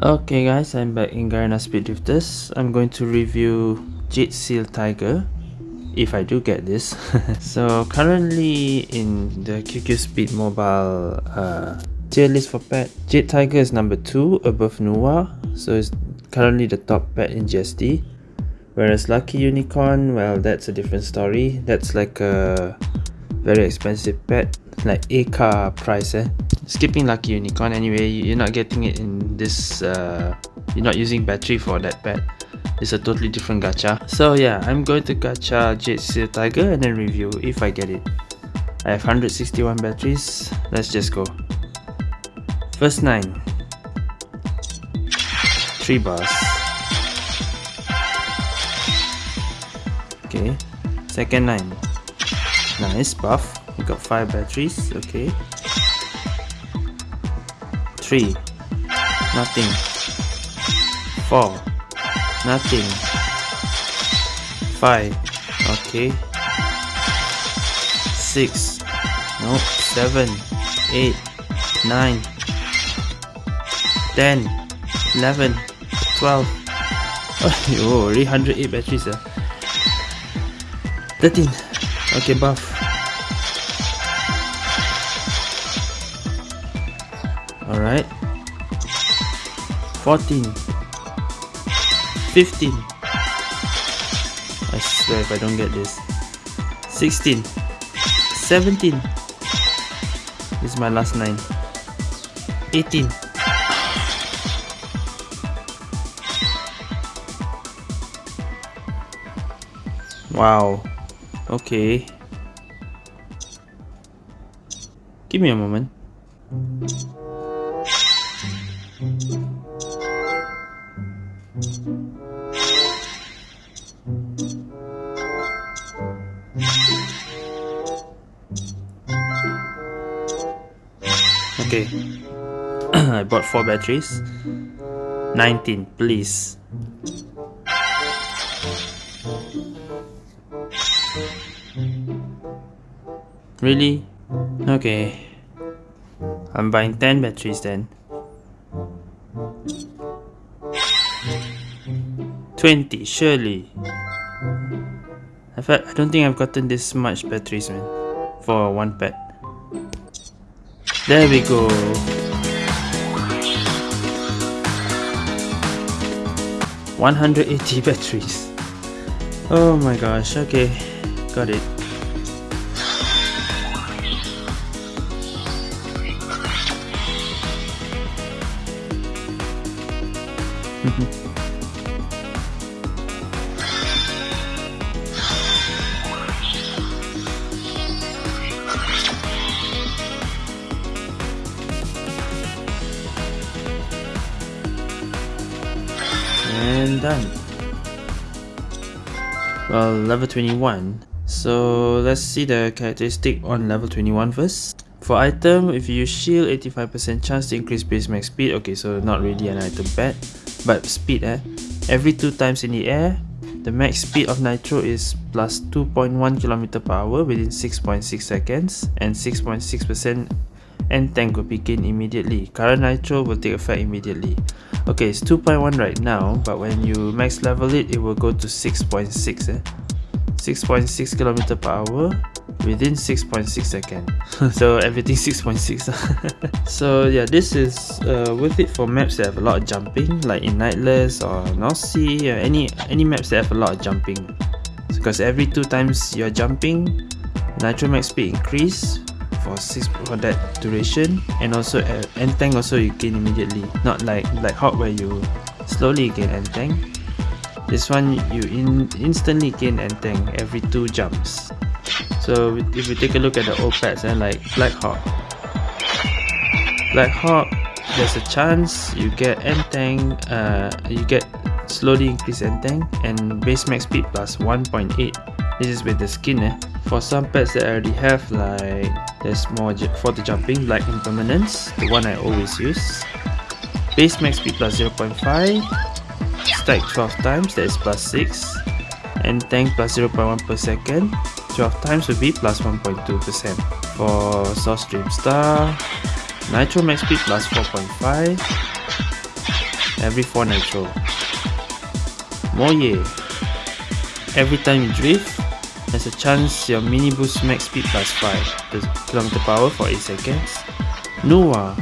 Okay guys, I'm back in Garena Speed Drifters. I'm going to review Jade Seal Tiger if I do get this. so currently in the QQ Speed Mobile uh, tier list for pet, Jade Tiger is number 2 above Nuwa. So it's currently the top pet in GSD. Whereas Lucky Unicorn, well that's a different story. That's like a very expensive pet, like A car price eh. Skipping Lucky Unicorn anyway, you're not getting it in this, uh, you're not using battery for that pet. It's a totally different gacha. So yeah, I'm going to gacha Jade Seal Tiger and then review if I get it. I have 161 batteries, let's just go. First 9. 3 bars. Okay, second 9. Nice, buff. We got 5 batteries, okay. 3. Nothing. 4. Nothing. 5. Okay. 6. Nope. 7. 8. 9. 10. 11. 12. Oh, already 108 batteries. Uh. 13. Okay, buff. Alright. 14. 15 I swear if I don't get this. 16 17 This is my last 9 18 Wow. Okay. Give me a moment 4 batteries. 19, please. Really? Okay. I'm buying 10 batteries then. 20, surely. I, I don't think I've gotten this much batteries man. For one pet. There we go. One hundred eighty batteries. Oh my gosh, okay. Got it. Well level 21 so let's see the characteristic on level 21 first. For item if you shield 85% chance to increase base max speed okay so not really an item pet but speed eh? Every two times in the air the max speed of nitro is plus 2.1 km per hour within 6.6 seconds and 6.6% and tank will begin immediately. Current nitro will take effect immediately. Okay, it's 2.1 right now, but when you max level it, it will go to 6.6 .6, eh? 6.6 km per hour within 6.6 seconds. so everything 6.6. so yeah, this is uh, worth it for maps that have a lot of jumping, like in Nightless or North Sea, or any any maps that have a lot of jumping. Because every two times you're jumping, nitro max speed increase for six for that duration. And also uh, end tank also you gain immediately. Not like like hot where you slowly gain end tank. This one you in instantly gain end tank every two jumps. So if you take a look at the old pets and like black hawk. Black hawk there's a chance you get end tank uh you get slowly increase end tank and base max speed plus 1.8 this is with the skin eh for some pets that I already have like there's more for the jumping like impermanence the one I always use. Base max speed plus 0.5 stack 12 times that is plus 6 and tank plus 0.1 per second. 12 times will be plus 1.2%. For Source Dream Star, Nitro Max Speed plus 4.5 every 4 Nitro. Moye, every time you drift, there's a chance your mini boost max speed plus 5 the kilometer power for 8 seconds. Noah,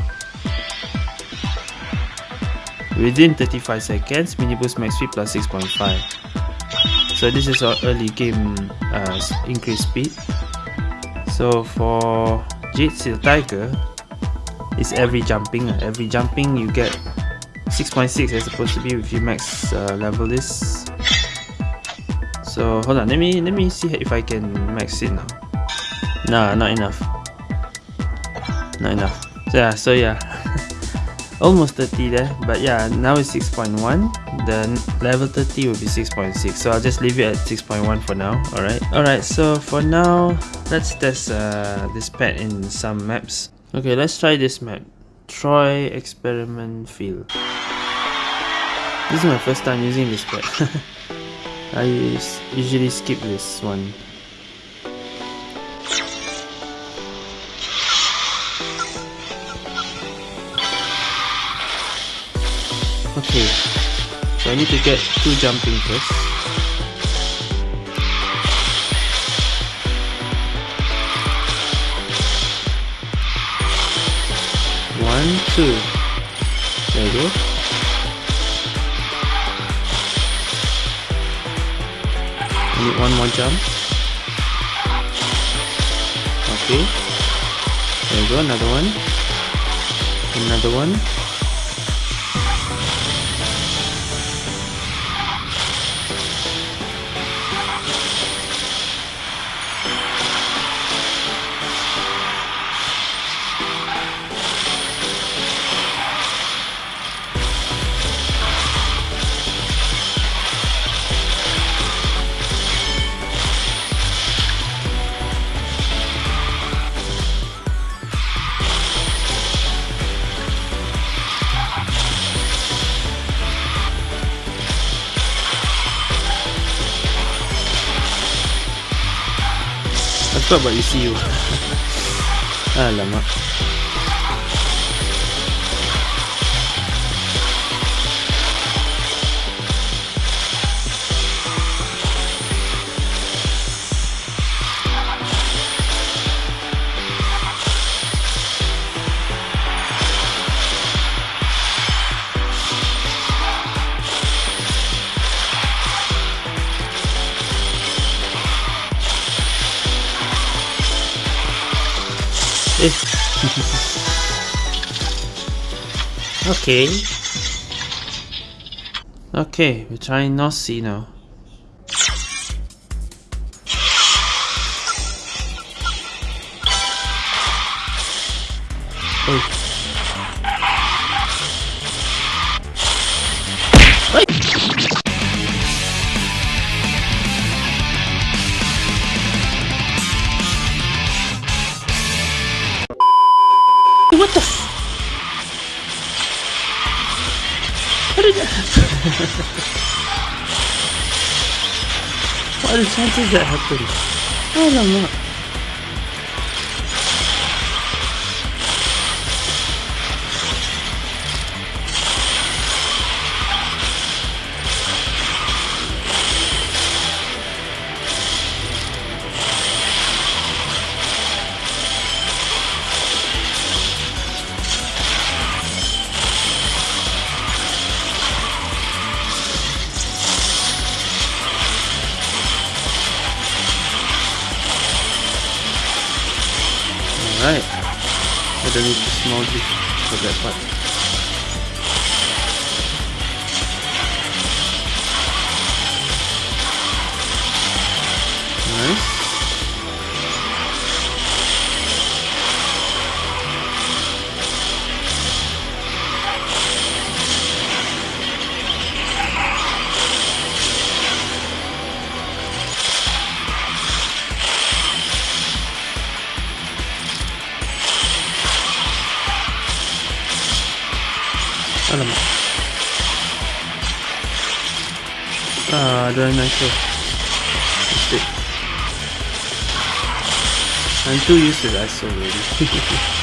within 35 seconds, mini boost max speed plus 6.5. So this is our early game uh, increase speed. So for Jade Seal Tiger, it's every jumping. Uh, every jumping you get 6.6 as supposed to be if you max uh, level this. So hold on, let me let me see if I can max it now. Nah, not enough. Not enough. So yeah, so yeah. almost 30 there but yeah now it's 6.1 the level 30 will be 6.6 so I'll just leave it at 6.1 for now. Alright. Alright so for now let's test uh, this pet in some maps. Okay let's try this map. Troy Experiment Field. This is my first time using this pet I usually skip this one Okay, so I need to get two jumping first. One, two. There we go. Need one more jump. Okay. There we go, another one. Another one. Sabay siyo. Alamak. Ah, Eh. okay. Okay, we're trying Nossi now. Did What are the chances that happened? I don't know. For that part. very nice stick. I'm too used to that so really.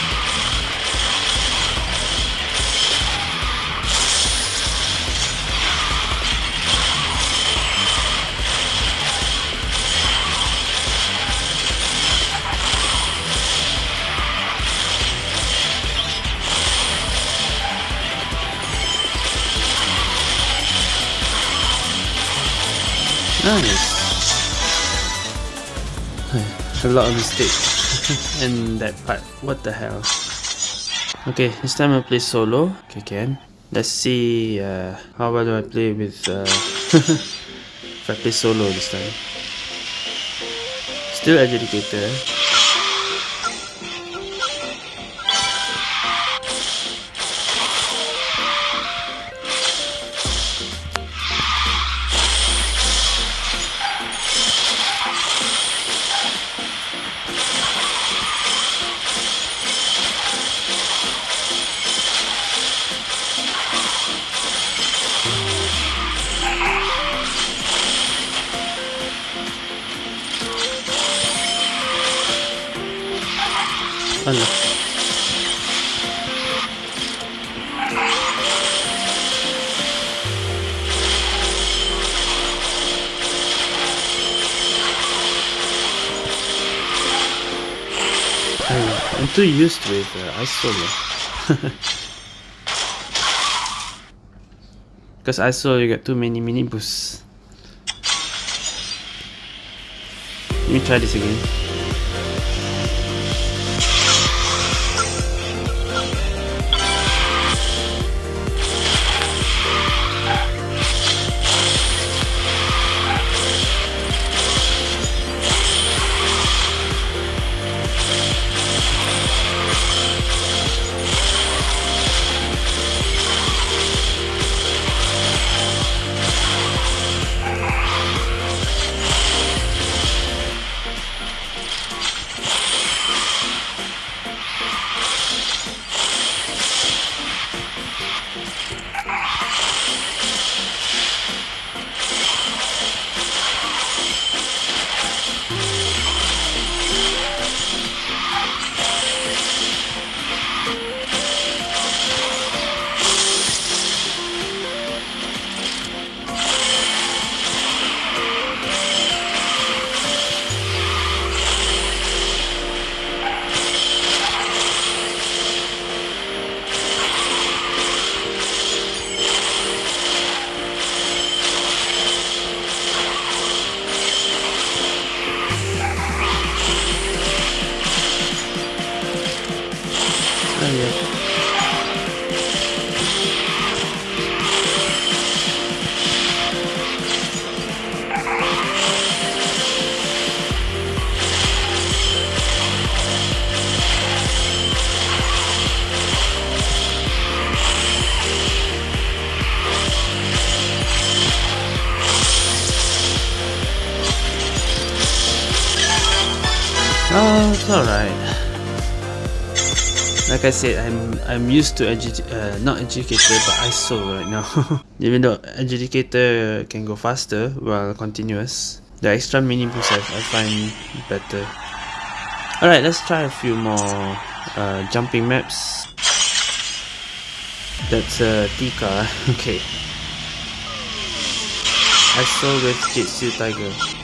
Nice. A lot of mistakes in that part. What the hell? Okay, this time I'll play solo. Okay, can. Let's see uh, how well do I play with uh, if I play solo this time. Still Adjudicator. I'm too used with uh, ISO. Because ISO you get too many mini boosts. Let me try this again. Alright. Like I said, I'm I'm used to edu uh, not adjudicator but ISO right now. Even though adjudicator can go faster while continuous, the extra mini boost I, I find better. Alright, let's try a few more uh, jumping maps. That's uh, Tika. okay. ISO with Jitsu Tiger.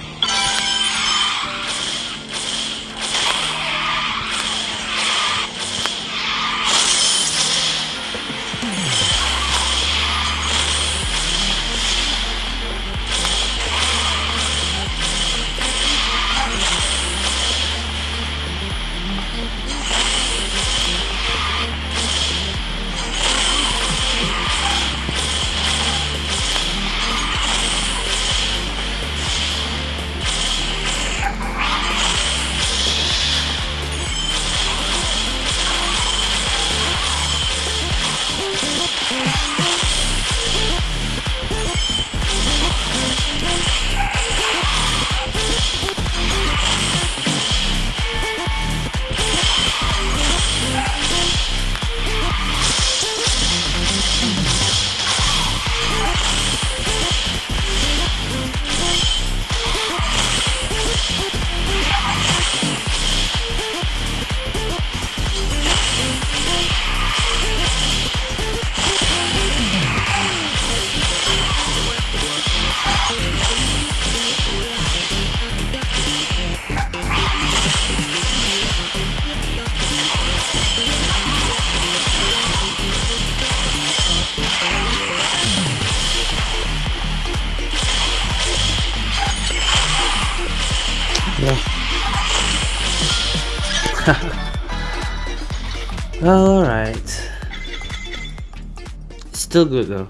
Still good though.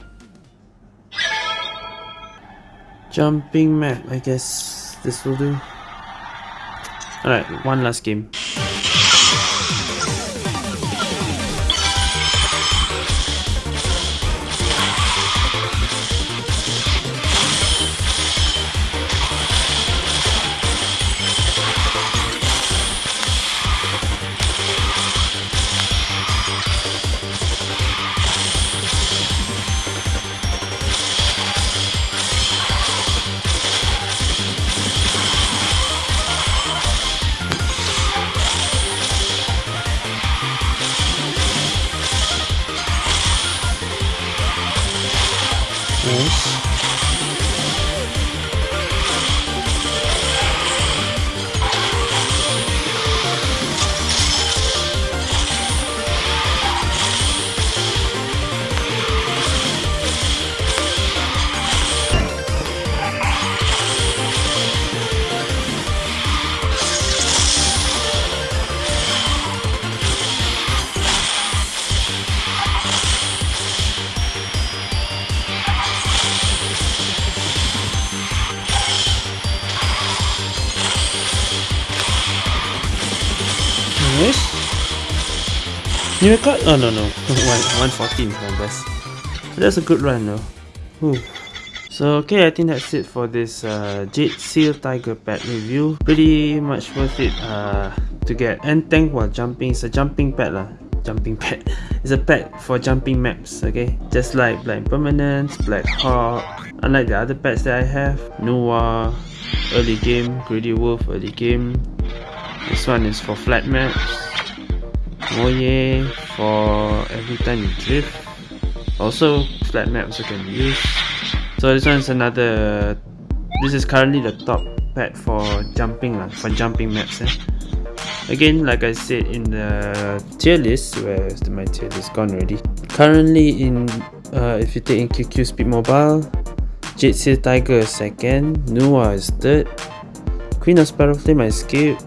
Jumping map, I guess this will do. Alright, one last game. New record? Oh no no. 114 is my best. That's a good run though. Whew. So okay, I think that's it for this uh, Jade Seal Tiger pet review. Pretty much worth it uh, to get. And tank while jumping. It's a jumping pet lah. Jumping pet. It's a pet for jumping maps, okay? Just like Black Permanence, Black Hawk. Unlike the other pets that I have, Noah, early game, Greedy Wolf, early game, this one is for flat maps. Moye for every time you drift. Also, flat maps you can use. So this one is another. This is currently the top pad for jumping lah, for jumping maps. Eh? Again, like I said in the tier list, where is my tier list gone already? Currently in, uh, if you take in QQ Speed Mobile, Jade Seal Tiger is second, Nuwa is third, Queen of Sparrow Flame I skipped,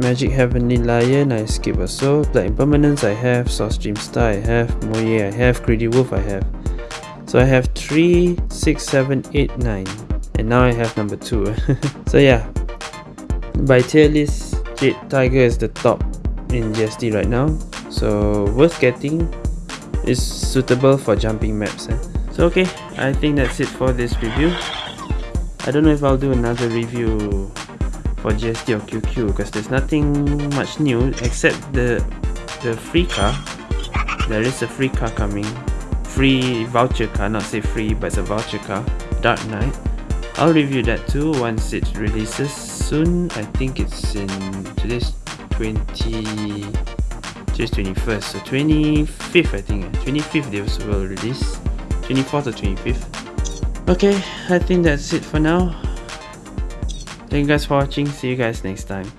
Magic Heavenly Lion I skip also, Black Impermanence I have, Source Dream Star I have, Moye I have, Greedy Wolf I have. So I have 3, 6, 7, 8, 9 and now I have number 2. so yeah, by tier list, Jade Tiger is the top in GST right now. So worth getting, is suitable for jumping maps. Eh? So okay, I think that's it for this review. I don't know if I'll do another review for GST or QQ because there's nothing much new except the the free car. There is a free car coming. Free voucher car not say free but it's a voucher car. Dark Knight. I'll review that too once it releases soon. I think it's in today's 20 today's 21st so 25th I think. 25th they will release. 24th or 25th okay I think that's it for now Thank you guys for watching. See you guys next time.